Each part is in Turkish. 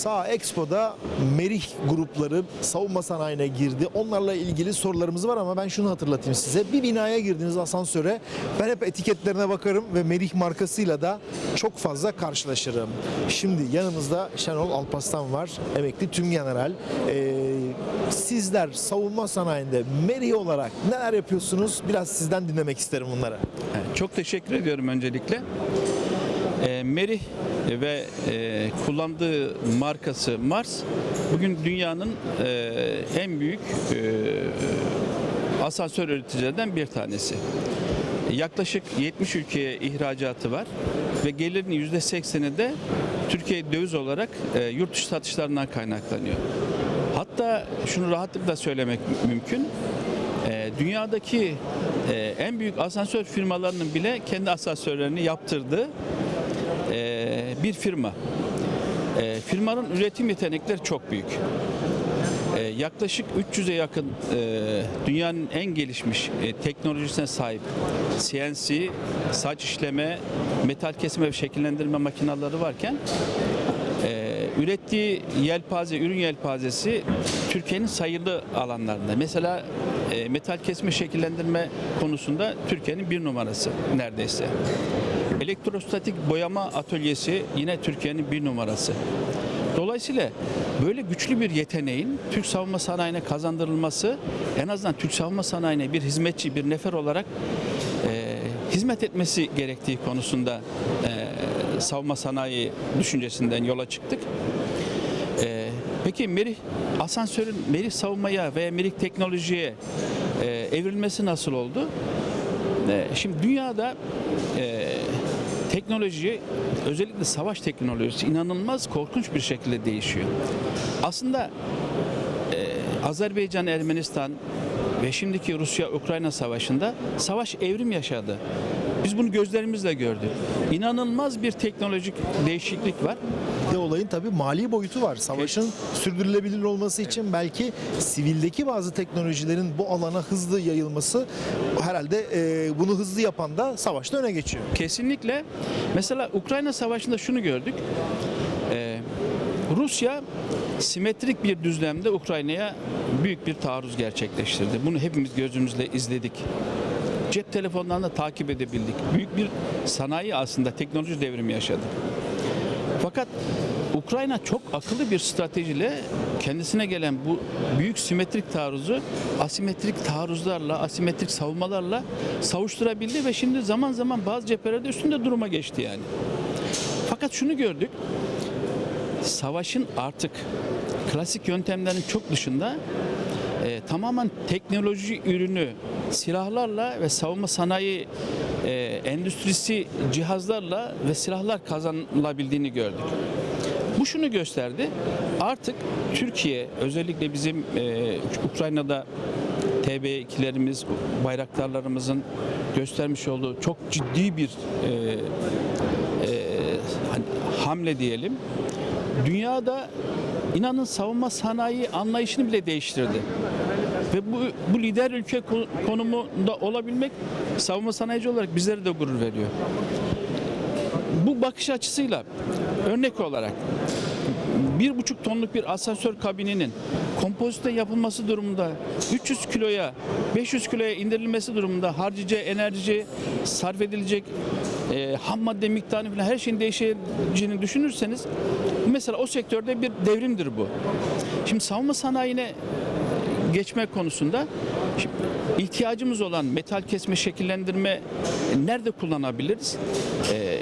Sağ Expo'da Merih grupları savunma sanayine girdi. Onlarla ilgili sorularımız var ama ben şunu hatırlatayım size. Bir binaya girdiğiniz asansöre ben hep etiketlerine bakarım ve Merih markasıyla da çok fazla karşılaşırım. Şimdi yanımızda Şenol Alpaslan var. Emekli tüm general. Ee, sizler savunma sanayinde Merih olarak neler yapıyorsunuz? Biraz sizden dinlemek isterim bunları. Çok teşekkür ediyorum öncelikle. E, Merih ve e, kullandığı markası Mars bugün dünyanın e, en büyük e, asansör üreticilerinden bir tanesi. Yaklaşık 70 ülkeye ihracatı var ve gelirinin %80'i de Türkiye döviz olarak e, yurt dışı satışlarından kaynaklanıyor. Hatta şunu rahatlıkla söylemek mümkün. E, dünyadaki e, en büyük asansör firmalarının bile kendi asansörlerini yaptırdığı e, bir firma. E, firmanın üretim yetenekleri çok büyük. E, yaklaşık 300'e yakın e, dünyanın en gelişmiş e, teknolojisine sahip CNC, saç işleme, metal kesme ve şekillendirme makineleri varken e, ürettiği yelpaze, ürün yelpazesi Türkiye'nin sayılı alanlarında. Mesela e, metal kesme şekillendirme konusunda Türkiye'nin bir numarası neredeyse. Elektrostatik boyama atölyesi yine Türkiye'nin bir numarası. Dolayısıyla böyle güçlü bir yeteneğin Türk savunma sanayine kazandırılması en azından Türk savunma sanayine bir hizmetçi, bir nefer olarak e, hizmet etmesi gerektiği konusunda e, savunma sanayi düşüncesinden yola çıktık. E, peki Merih asansörün Merih savunmaya veya Merih teknolojiye e, evrilmesi nasıl oldu? E, şimdi dünyada e, teknoloji özellikle savaş teknolojisi inanılmaz korkunç bir şekilde değişiyor. Aslında e, Azerbaycan, Ermenistan ve şimdiki Rusya-Ukrayna savaşında savaş evrim yaşadı. Biz bunu gözlerimizle gördük. İnanılmaz bir teknolojik değişiklik var. Bir olayın tabii mali boyutu var. Savaşın sürdürülebilir olması için belki sivildeki bazı teknolojilerin bu alana hızlı yayılması herhalde e, bunu hızlı yapan da savaşta öne geçiyor. Kesinlikle. Mesela Ukrayna Savaşı'nda şunu gördük. Ee, Rusya simetrik bir düzlemde Ukrayna'ya büyük bir taarruz gerçekleştirdi. Bunu hepimiz gözümüzle izledik. Cep telefonlarında takip edebildik. Büyük bir sanayi aslında teknoloji devrimi yaşadı. Fakat Ukrayna çok akıllı bir stratejiyle kendisine gelen bu büyük simetrik taarruzu asimetrik taarruzlarla, asimetrik savunmalarla savuşturabildi ve şimdi zaman zaman bazı cephelerde üstünde duruma geçti yani. Fakat şunu gördük. Savaşın artık klasik yöntemlerin çok dışında e, tamamen teknoloji ürünü silahlarla ve savunma sanayi e, endüstrisi cihazlarla ve silahlar kazanılabildiğini gördük. Bu şunu gösterdi. Artık Türkiye özellikle bizim e, Ukrayna'da TB2'lerimiz, bayraktarlarımızın göstermiş olduğu çok ciddi bir e, e, hani hamle diyelim. Dünyada inanın savunma sanayi anlayışını bile değiştirdi. Ve bu, bu lider ülke ko- konumunda olabilmek savunma sanayici olarak bizlere de gurur veriyor. Bu bakış açısıyla örnek olarak bir buçuk tonluk bir asansör kabininin kompozite yapılması durumunda 300 kiloya 500 kiloya indirilmesi durumunda harcayacağı enerji sarf edilecek e, ham madde miktarını falan her şeyin değişeceğini düşünürseniz mesela o sektörde bir devrimdir bu. Şimdi savunma sanayine geçme konusunda şimdi ihtiyacımız olan metal kesme şekillendirme nerede kullanabiliriz? Ee,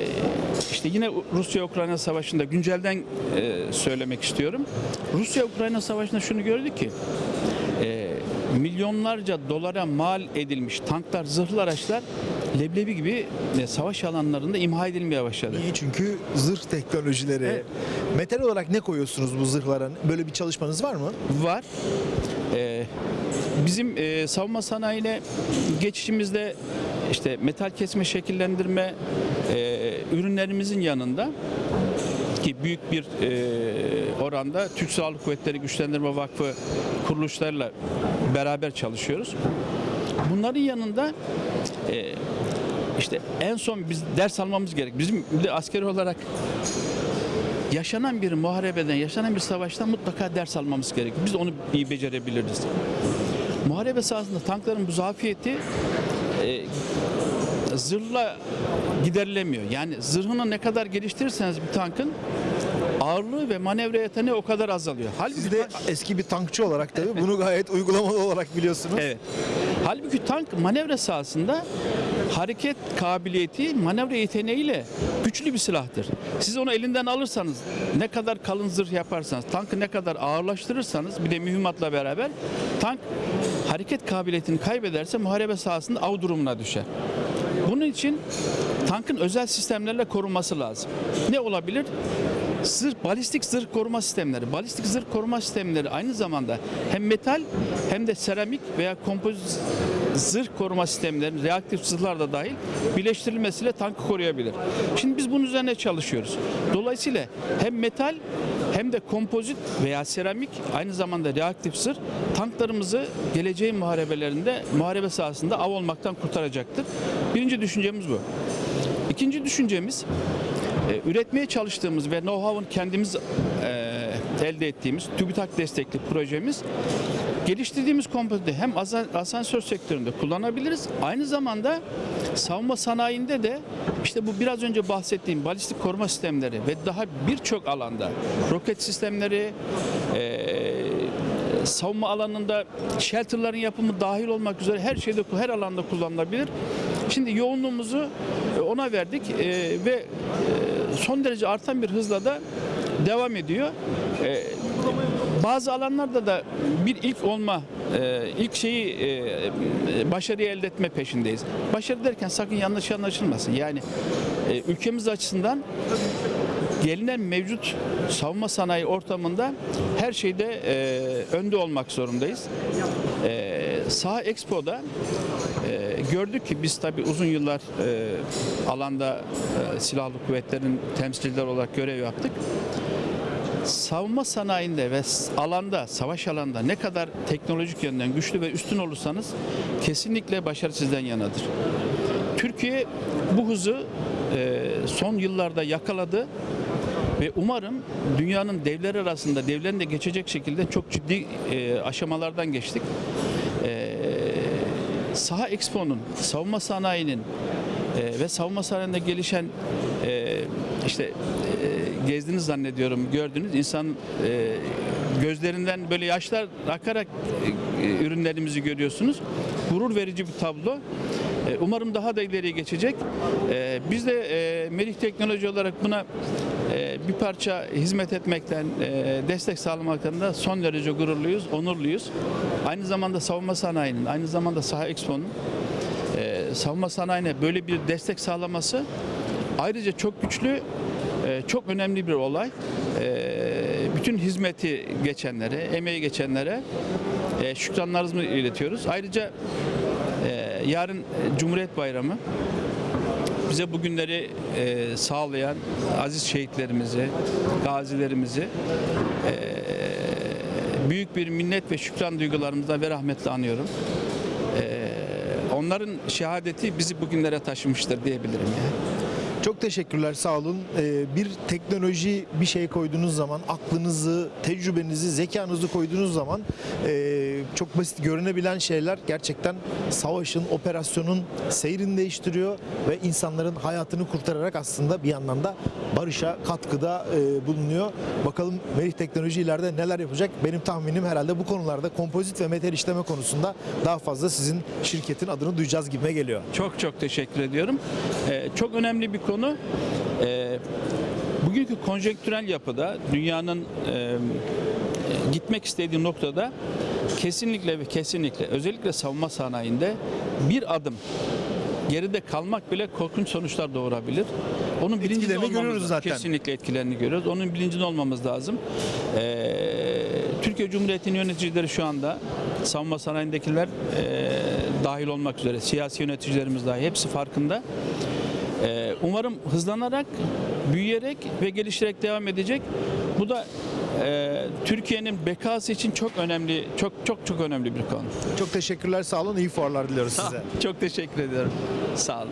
işte yine Rusya-Ukrayna savaşında güncelden e, söylemek istiyorum. Rusya-Ukrayna savaşında şunu gördük ki e, milyonlarca dolara mal edilmiş tanklar, zırhlı araçlar leblebi gibi e, savaş alanlarında imha edilmeye başladı. Niye? Çünkü zırh teknolojileri. Evet. Metal olarak ne koyuyorsunuz bu zırhlara? Böyle bir çalışmanız var mı? var. Ee, bizim e, savunma sanayine geçişimizde işte metal kesme şekillendirme e, ürünlerimizin yanında ki büyük bir e, oranda Türk Silahlı Kuvvetleri Güçlendirme Vakfı kuruluşlarla beraber çalışıyoruz. Bunların yanında işte en son biz ders almamız gerek. Bizim de askeri olarak yaşanan bir muharebeden, yaşanan bir savaştan mutlaka ders almamız gerekiyor. Biz onu iyi becerebiliriz. Muharebe sahasında tankların bu zafiyeti e, zırhla giderilemiyor. Yani zırhını ne kadar geliştirirseniz bir tankın ağırlığı ve manevra yeteneği o kadar azalıyor. Halbuki Siz de eski bir tankçı olarak tabii bunu gayet uygulamalı olarak biliyorsunuz. Evet. Halbuki tank manevra sahasında hareket kabiliyeti, manevra yeteneğiyle güçlü bir silahtır. Siz onu elinden alırsanız, ne kadar kalın zırh yaparsanız, tankı ne kadar ağırlaştırırsanız, bir de mühimmatla beraber tank hareket kabiliyetini kaybederse muharebe sahasında av durumuna düşer. Bunun için tankın özel sistemlerle korunması lazım. Ne olabilir? Zırh, balistik zırh koruma sistemleri. Balistik zırh koruma sistemleri aynı zamanda hem metal hem de seramik veya kompozit zırh koruma sistemlerinin reaktif zırhlar da dahil birleştirilmesiyle tankı koruyabilir. Şimdi biz bunun üzerine çalışıyoruz. Dolayısıyla hem metal hem de kompozit veya seramik aynı zamanda reaktif zırh tanklarımızı geleceğin muharebelerinde muharebe sahasında av olmaktan kurtaracaktır. Birinci düşüncemiz bu. İkinci düşüncemiz e, üretmeye çalıştığımız ve know-how'un kendimiz e, elde ettiğimiz TÜBİTAK destekli projemiz geliştirdiğimiz kompoziti hem asa- asansör sektöründe kullanabiliriz. Aynı zamanda savunma sanayinde de işte bu biraz önce bahsettiğim balistik koruma sistemleri ve daha birçok alanda roket sistemleri, e, savunma alanında shelterların yapımı dahil olmak üzere her şeyde her alanda kullanılabilir. Şimdi yoğunluğumuzu ona verdik e, ve e, son derece artan bir hızla da devam ediyor. E, bazı alanlarda da bir ilk olma, e, ilk şeyi e, başarıyı elde etme peşindeyiz. Başarı derken sakın yanlış anlaşılmasın. Yani e, ülkemiz açısından gelinen mevcut savunma sanayi ortamında her şeyde e, önde olmak zorundayız. Saha Expo'da e, gördük ki biz tabii uzun yıllar e, alanda e, silahlı kuvvetlerin temsilciler olarak görev yaptık. Savunma sanayinde ve alanda, savaş alanda ne kadar teknolojik yönden güçlü ve üstün olursanız kesinlikle başarı sizden yanadır. Türkiye bu hızı e, son yıllarda yakaladı ve umarım dünyanın devleri arasında devlerin de geçecek şekilde çok ciddi e, aşamalardan geçtik. E, Saha Expo'nun, savunma sanayinin e, ve savunma sanayinde gelişen e, işte e, gezdiniz zannediyorum gördünüz insan e, gözlerinden böyle yaşlar akarak e, ürünlerimizi görüyorsunuz. Gurur verici bir tablo. E, Umarım daha da ileriye geçecek. E, Biz de e, Melih Teknoloji olarak buna bir parça hizmet etmekten, e, destek sağlamaktan da son derece gururluyuz, onurluyuz. Aynı zamanda savunma sanayinin, aynı zamanda Saha Expo'nun e, savunma sanayine böyle bir destek sağlaması ayrıca çok güçlü, e, çok önemli bir olay. Bütün hizmeti geçenlere, emeği geçenlere şükranlarımızı iletiyoruz. Ayrıca yarın Cumhuriyet Bayramı bize bu günleri e, sağlayan aziz şehitlerimizi, gazilerimizi e, büyük bir minnet ve şükran duygularımızla ve rahmetle anıyorum. E, onların şehadeti bizi bugünlere taşımıştır diyebilirim yani. Çok teşekkürler sağ olun. Ee, bir teknoloji bir şey koyduğunuz zaman aklınızı, tecrübenizi, zekanızı koyduğunuz zaman e, çok basit görünebilen şeyler gerçekten savaşın, operasyonun seyrini değiştiriyor ve insanların hayatını kurtararak aslında bir yandan da barışa katkıda e, bulunuyor. Bakalım Melih Teknoloji ileride neler yapacak? Benim tahminim herhalde bu konularda kompozit ve metal işleme konusunda daha fazla sizin şirketin adını duyacağız gibime geliyor. Çok çok teşekkür ediyorum. Ee, çok önemli bir konu. Ee, bugünkü konjonktürel yapıda dünyanın e, gitmek istediği noktada kesinlikle ve kesinlikle özellikle savunma sanayinde bir adım geride kalmak bile korkunç sonuçlar doğurabilir. Onun bilincinde olmamız görüyoruz lazım. zaten. Kesinlikle etkilerini görüyoruz. Onun bilincinde olmamız lazım. Ee, Türkiye Cumhuriyeti'nin yöneticileri şu anda savunma sanayindekiler e, dahil olmak üzere siyasi yöneticilerimiz dahi hepsi farkında. Ee, umarım hızlanarak, büyüyerek ve gelişerek devam edecek. Bu da e, Türkiye'nin bekası için çok önemli, çok çok çok önemli bir konu. Çok teşekkürler sağ olun. İyi fuarlar diliyoruz size. Çok teşekkür ediyorum. Sağ olun.